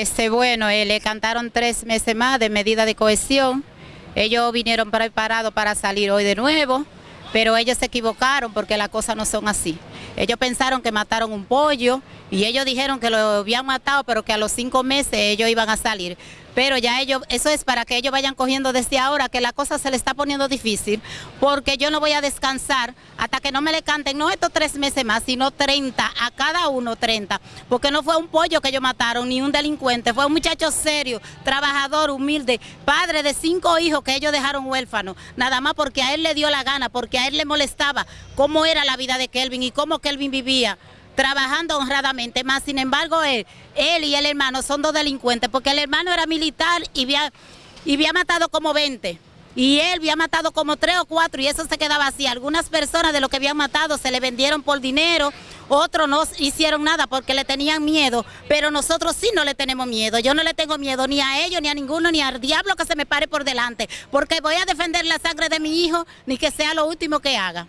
Este, bueno, eh, le cantaron tres meses más de medida de cohesión. Ellos vinieron preparados para salir hoy de nuevo, pero ellos se equivocaron porque las cosas no son así. Ellos pensaron que mataron un pollo y ellos dijeron que lo habían matado, pero que a los cinco meses ellos iban a salir. Pero ya ellos, eso es para que ellos vayan cogiendo desde ahora, que la cosa se le está poniendo difícil, porque yo no voy a descansar hasta que no me le canten, no estos tres meses más, sino 30, a cada uno 30, porque no fue un pollo que ellos mataron, ni un delincuente, fue un muchacho serio, trabajador, humilde, padre de cinco hijos que ellos dejaron huérfanos, nada más porque a él le dio la gana, porque a él le molestaba cómo era la vida de Kelvin y cómo Kelvin vivía trabajando honradamente, más sin embargo él, él y el hermano son dos delincuentes, porque el hermano era militar y había, y había matado como 20. Y él había matado como tres o cuatro y eso se quedaba así. Algunas personas de lo que habían matado se le vendieron por dinero, otros no hicieron nada porque le tenían miedo, pero nosotros sí no le tenemos miedo. Yo no le tengo miedo ni a ellos, ni a ninguno, ni al diablo que se me pare por delante, porque voy a defender la sangre de mi hijo, ni que sea lo último que haga.